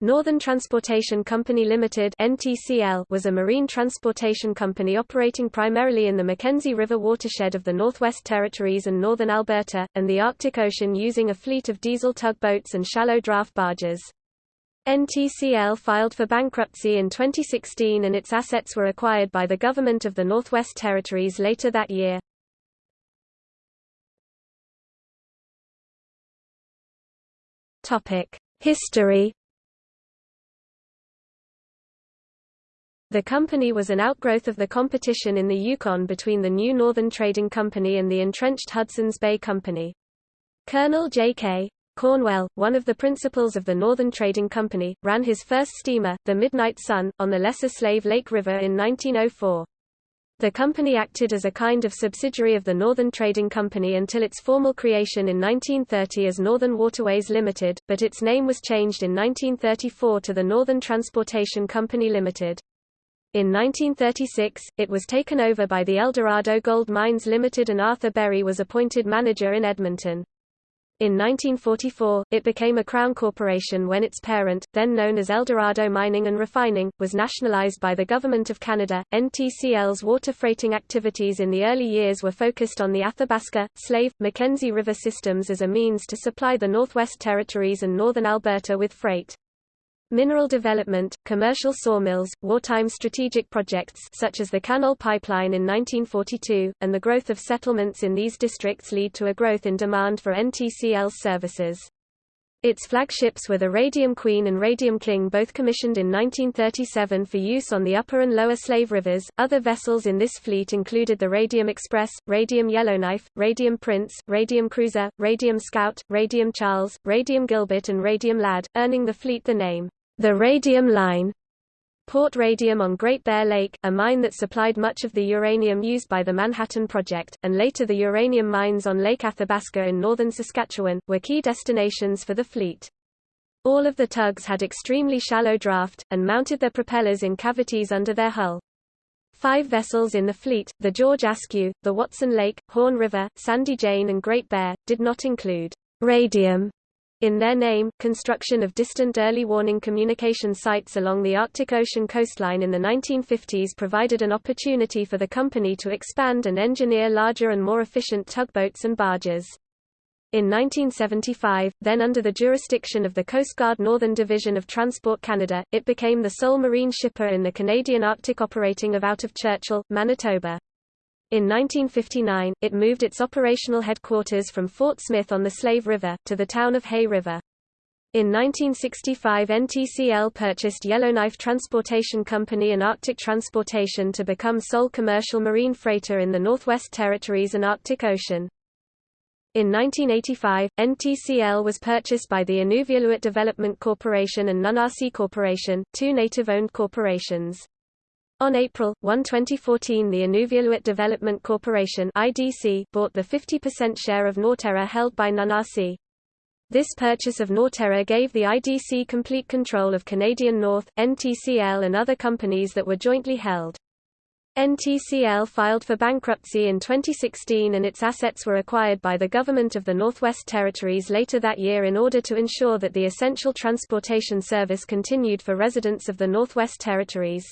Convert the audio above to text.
Northern Transportation Company Limited (NTCL) was a marine transportation company operating primarily in the Mackenzie River watershed of the Northwest Territories and northern Alberta, and the Arctic Ocean using a fleet of diesel tugboats and shallow draft barges. NTCL filed for bankruptcy in 2016 and its assets were acquired by the Government of the Northwest Territories later that year. Topic: History The company was an outgrowth of the competition in the Yukon between the New Northern Trading Company and the entrenched Hudson's Bay Company. Colonel J.K. Cornwell, one of the principals of the Northern Trading Company, ran his first steamer, the Midnight Sun, on the Lesser Slave Lake River in 1904. The company acted as a kind of subsidiary of the Northern Trading Company until its formal creation in 1930 as Northern Waterways Limited, but its name was changed in 1934 to the Northern Transportation Company Limited. In 1936, it was taken over by the Eldorado Gold Mines Limited and Arthur Berry was appointed manager in Edmonton. In 1944, it became a Crown corporation when its parent, then known as Eldorado Mining and Refining, was nationalized by the Government of Canada. NTCL's water freighting activities in the early years were focused on the Athabasca, Slave, Mackenzie River systems as a means to supply the Northwest Territories and northern Alberta with freight. Mineral development, commercial sawmills, wartime strategic projects such as the Canol Pipeline in 1942, and the growth of settlements in these districts lead to a growth in demand for NTCL's services. Its flagships were the Radium Queen and Radium King both commissioned in 1937 for use on the upper and lower Slave Rivers. Other vessels in this fleet included the Radium Express, Radium Yellowknife, Radium Prince, Radium Cruiser, Radium Scout, Radium Charles, Radium Gilbert and Radium Lad, earning the fleet the name the Radium Line Port Radium on Great Bear Lake, a mine that supplied much of the uranium used by the Manhattan Project, and later the uranium mines on Lake Athabasca in northern Saskatchewan, were key destinations for the fleet. All of the tugs had extremely shallow draft, and mounted their propellers in cavities under their hull. Five vessels in the fleet, the George Askew, the Watson Lake, Horn River, Sandy Jane and Great Bear, did not include radium in their name, construction of distant early warning communication sites along the Arctic Ocean coastline in the 1950s provided an opportunity for the company to expand and engineer larger and more efficient tugboats and barges. In 1975, then under the jurisdiction of the Coast Guard Northern Division of Transport Canada, it became the sole marine shipper in the Canadian Arctic operating of out of Churchill, Manitoba. In 1959, it moved its operational headquarters from Fort Smith on the Slave River, to the town of Hay River. In 1965 NTCL purchased Yellowknife Transportation Company and Arctic Transportation to become sole commercial marine freighter in the Northwest Territories and Arctic Ocean. In 1985, NTCL was purchased by the Inuvialuit Development Corporation and Nunasi Corporation, two native-owned corporations. On April 1, 2014 the Inuvialuit Development Corporation IDC bought the 50% share of Norterra held by Nunasi. This purchase of Norterra gave the IDC complete control of Canadian North, NTCL and other companies that were jointly held. NTCL filed for bankruptcy in 2016 and its assets were acquired by the Government of the Northwest Territories later that year in order to ensure that the essential transportation service continued for residents of the Northwest Territories.